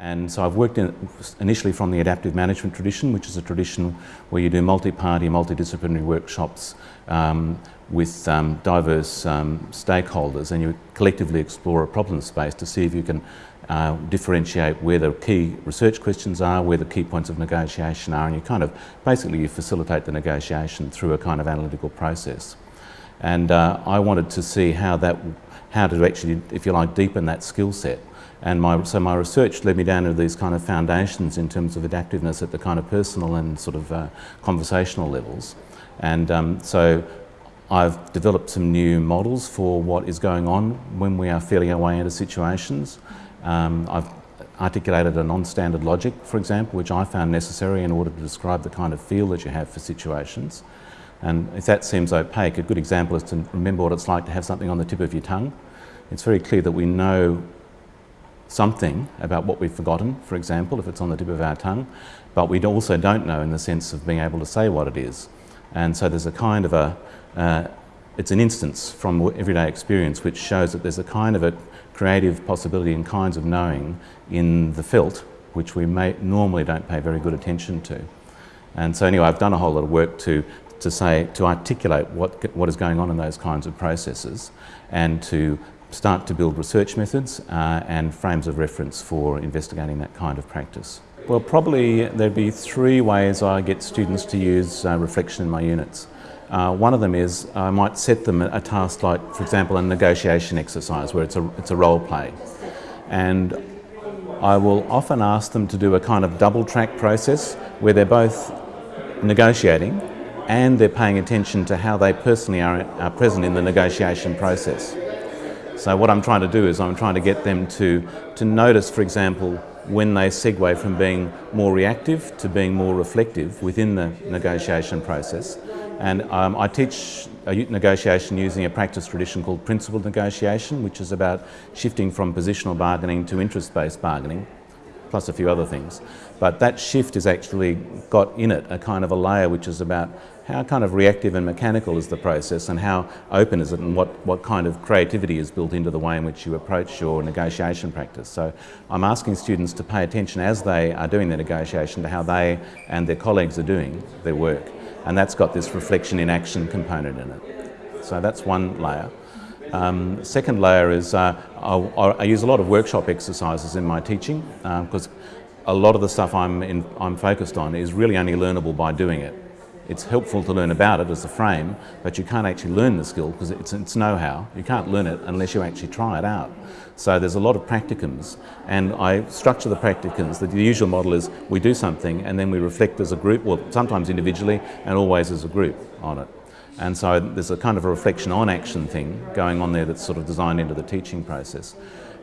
And so I've worked in, initially from the adaptive management tradition, which is a tradition where you do multi-party, multidisciplinary workshops um, with um, diverse um, stakeholders and you collectively explore a problem space to see if you can uh, differentiate where the key research questions are, where the key points of negotiation are and you kind of basically you facilitate the negotiation through a kind of analytical process. And uh, I wanted to see how that, how to actually, if you like, deepen that skill set. And my, so my research led me down to these kind of foundations in terms of adaptiveness at the kind of personal and sort of uh, conversational levels. And um, so I've developed some new models for what is going on when we are feeling our way into situations. Um, I've articulated a non-standard logic, for example, which I found necessary in order to describe the kind of feel that you have for situations. And if that seems opaque, a good example is to remember what it's like to have something on the tip of your tongue. It's very clear that we know something about what we've forgotten, for example, if it's on the tip of our tongue, but we also don't know in the sense of being able to say what it is. And so there's a kind of a, uh, it's an instance from everyday experience which shows that there's a kind of a creative possibility and kinds of knowing in the felt, which we may, normally don't pay very good attention to. And so anyway, I've done a whole lot of work to, to say, to articulate what, what is going on in those kinds of processes and to start to build research methods uh, and frames of reference for investigating that kind of practice. Well, probably there'd be three ways I get students to use uh, reflection in my units. Uh, one of them is I might set them a task like, for example, a negotiation exercise where it's a, it's a role play. And I will often ask them to do a kind of double track process where they're both negotiating and they're paying attention to how they personally are, are present in the negotiation process. So what I'm trying to do is I'm trying to get them to, to notice, for example, when they segue from being more reactive to being more reflective within the negotiation process. And um, I teach negotiation using a practice tradition called principled negotiation, which is about shifting from positional bargaining to interest-based bargaining plus a few other things. But that shift has actually got in it a kind of a layer which is about how kind of reactive and mechanical is the process and how open is it and what, what kind of creativity is built into the way in which you approach your negotiation practice. So I'm asking students to pay attention as they are doing their negotiation to how they and their colleagues are doing their work. And that's got this reflection in action component in it. So that's one layer. Um, second layer is uh, I, use a lot of workshop exercises in my teaching because um, a lot of the stuff I'm, in, I'm focused on is really only learnable by doing it. It's helpful to learn about it as a frame, but you can't actually learn the skill because it's, it's know-how. You can't learn it unless you actually try it out. So there's a lot of practicums, and I structure the practicums. The usual model is we do something and then we reflect as a group, well, sometimes individually and always as a group on it. And so there's a kind of a reflection on action thing going on there that's sort of designed into the teaching process.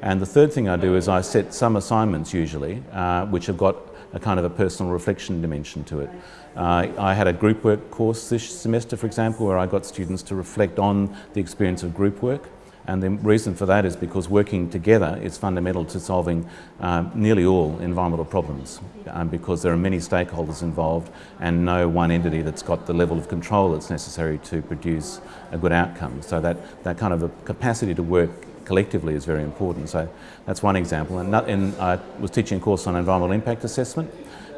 And the third thing I do is I set some assignments usually, uh, which have got a kind of a personal reflection dimension to it. Uh, I had a group work course this semester, for example, where I got students to reflect on the experience of group work and the reason for that is because working together is fundamental to solving um, nearly all environmental problems um, because there are many stakeholders involved and no one entity that's got the level of control that's necessary to produce a good outcome. So that, that kind of a capacity to work collectively is very important. So that's one example. And, and I was teaching a course on environmental impact assessment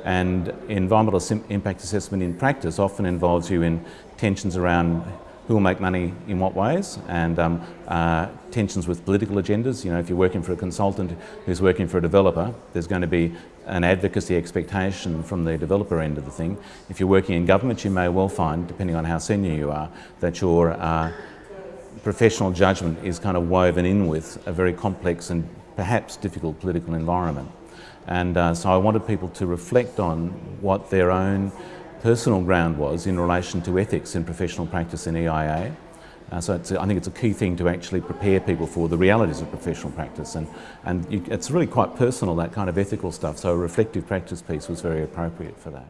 and environmental impact assessment in practice often involves you in tensions around who will make money in what ways and um, uh, tensions with political agendas. You know, if you're working for a consultant who's working for a developer, there's going to be an advocacy expectation from the developer end of the thing. If you're working in government, you may well find, depending on how senior you are, that your uh, professional judgment is kind of woven in with a very complex and perhaps difficult political environment. And uh, so I wanted people to reflect on what their own personal ground was in relation to ethics in professional practice in EIA. Uh, so I think it's a key thing to actually prepare people for the realities of professional practice and, and you, it's really quite personal, that kind of ethical stuff, so a reflective practice piece was very appropriate for that.